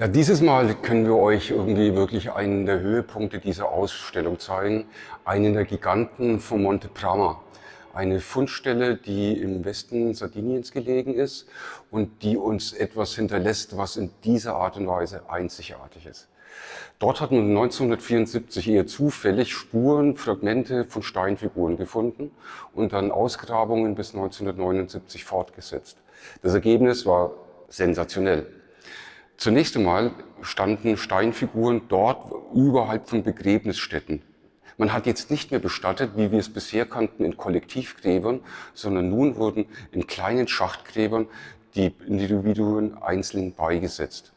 Ja, dieses Mal können wir euch irgendwie wirklich einen der Höhepunkte dieser Ausstellung zeigen. Einen der Giganten von Monte Prama. Eine Fundstelle, die im Westen Sardiniens gelegen ist und die uns etwas hinterlässt, was in dieser Art und Weise einzigartig ist. Dort hat man 1974 eher zufällig Spuren, Fragmente von Steinfiguren gefunden und dann Ausgrabungen bis 1979 fortgesetzt. Das Ergebnis war sensationell. Zunächst einmal standen Steinfiguren dort überhalb von Begräbnisstätten. Man hat jetzt nicht mehr bestattet, wie wir es bisher kannten, in Kollektivgräbern, sondern nun wurden in kleinen Schachtgräbern die Individuen einzeln beigesetzt.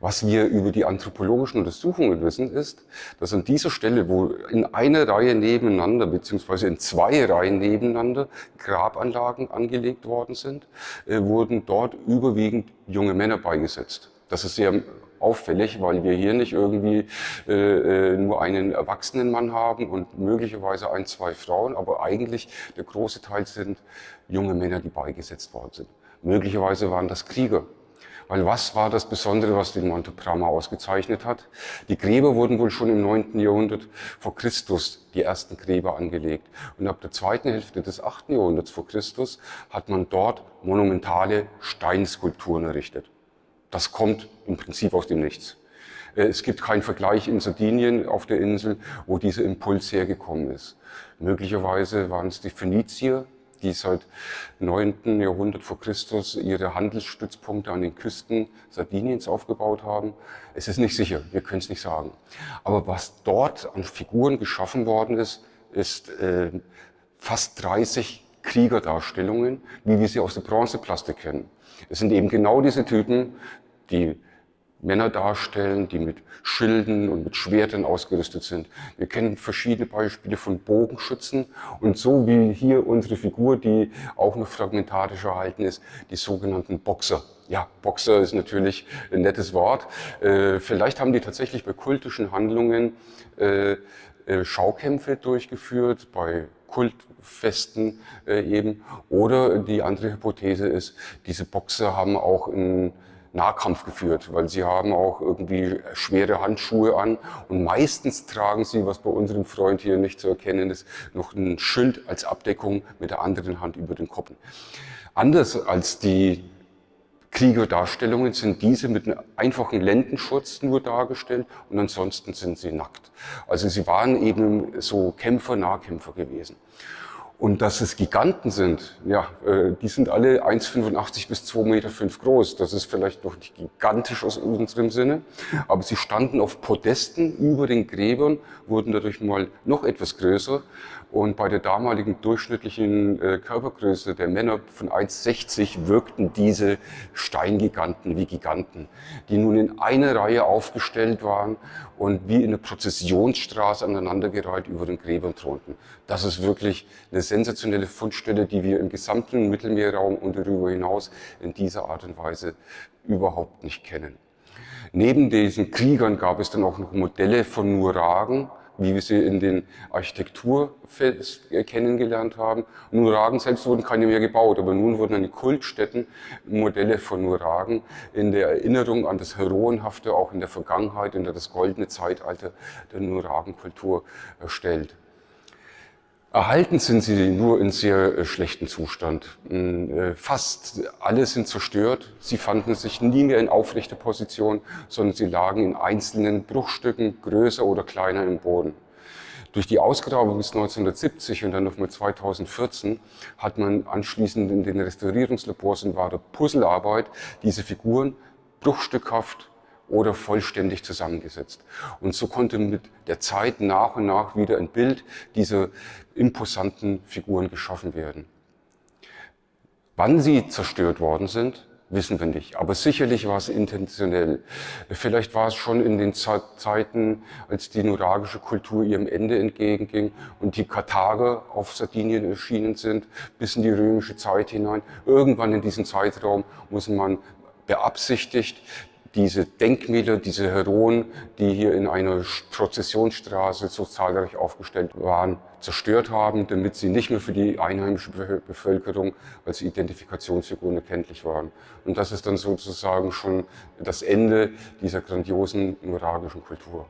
Was wir über die anthropologischen Untersuchungen wissen, ist, dass an dieser Stelle, wo in einer Reihe nebeneinander, beziehungsweise in zwei Reihen nebeneinander Grabanlagen angelegt worden sind, äh, wurden dort überwiegend junge Männer beigesetzt. Das ist sehr auffällig, weil wir hier nicht irgendwie äh, äh, nur einen erwachsenen Mann haben und möglicherweise ein, zwei Frauen, aber eigentlich der große Teil sind junge Männer, die beigesetzt worden sind. Möglicherweise waren das Krieger. Weil was war das Besondere, was den Monte Prama ausgezeichnet hat? Die Gräber wurden wohl schon im 9. Jahrhundert vor Christus die ersten Gräber angelegt. Und ab der zweiten Hälfte des 8. Jahrhunderts vor Christus hat man dort monumentale Steinskulpturen errichtet. Das kommt im Prinzip aus dem Nichts. Äh, es gibt keinen Vergleich in Sardinien auf der Insel, wo dieser Impuls hergekommen ist. Möglicherweise waren es die Phönizier, die seit 9. Jahrhundert vor Christus ihre Handelsstützpunkte an den Küsten Sardiniens aufgebaut haben. Es ist nicht sicher, wir können es nicht sagen. Aber was dort an Figuren geschaffen worden ist, ist äh, fast 30 Kriegerdarstellungen, wie wir sie aus der Bronzeplastik kennen. Es sind eben genau diese Typen, die Männer darstellen, die mit Schilden und mit Schwertern ausgerüstet sind. Wir kennen verschiedene Beispiele von Bogenschützen und so wie hier unsere Figur, die auch noch fragmentarisch erhalten ist, die sogenannten Boxer. Ja, Boxer ist natürlich ein nettes Wort. Äh, vielleicht haben die tatsächlich bei kultischen Handlungen äh, äh, Schaukämpfe durchgeführt, bei Kultfesten eben. Oder die andere Hypothese ist, diese Boxer haben auch in Nahkampf geführt, weil sie haben auch irgendwie schwere Handschuhe an und meistens tragen sie, was bei unserem Freund hier nicht zu erkennen ist, noch ein Schild als Abdeckung mit der anderen Hand über den Kopf. Anders als die Kriegerdarstellungen sind diese mit einem einfachen Lendenschutz nur dargestellt und ansonsten sind sie nackt. Also sie waren eben so Kämpfer, Nahkämpfer gewesen. Und dass es Giganten sind, ja, äh, die sind alle 1,85 bis 2,5 Meter groß. Das ist vielleicht noch nicht gigantisch aus unserem Sinne, aber sie standen auf Podesten über den Gräbern, wurden dadurch mal noch etwas größer und bei der damaligen durchschnittlichen äh, Körpergröße der Männer von 1,60 wirkten diese Steingiganten wie Giganten, die nun in einer Reihe aufgestellt waren und wie in einer Prozessionsstraße aneinandergereiht über den Gräbern thronten. Das ist wirklich eine sensationelle Fundstelle, die wir im gesamten Mittelmeerraum und darüber hinaus in dieser Art und Weise überhaupt nicht kennen. Neben diesen Kriegern gab es dann auch noch Modelle von Nuragen, wie wir sie in den Architekturfest kennengelernt haben. Nuragen selbst wurden keine mehr gebaut, aber nun wurden an den Kultstätten Modelle von Nuragen in der Erinnerung an das Heroenhafte, auch in der Vergangenheit, in das goldene Zeitalter der Nuragenkultur erstellt. Erhalten sind sie nur in sehr äh, schlechtem Zustand. Hm, äh, fast alle sind zerstört. Sie fanden sich nie mehr in aufrechter Position, sondern sie lagen in einzelnen Bruchstücken, größer oder kleiner im Boden. Durch die Ausgrabung bis 1970 und dann nochmal 2014 hat man anschließend in den Restaurierungslabors in wahrer Puzzlearbeit diese Figuren bruchstückhaft oder vollständig zusammengesetzt. Und so konnte mit der Zeit nach und nach wieder ein Bild dieser imposanten Figuren geschaffen werden. Wann sie zerstört worden sind, wissen wir nicht. Aber sicherlich war es intentionell. Vielleicht war es schon in den Zeiten, als die nuragische Kultur ihrem Ende entgegenging und die Karthager auf Sardinien erschienen sind, bis in die römische Zeit hinein. Irgendwann in diesem Zeitraum muss man beabsichtigt diese Denkmäler, diese Heroen, die hier in einer Prozessionsstraße so zahlreich aufgestellt waren, zerstört haben, damit sie nicht mehr für die einheimische Bevölkerung als Identifikationsfiguren erkenntlich waren. Und das ist dann sozusagen schon das Ende dieser grandiosen nuragischen Kultur.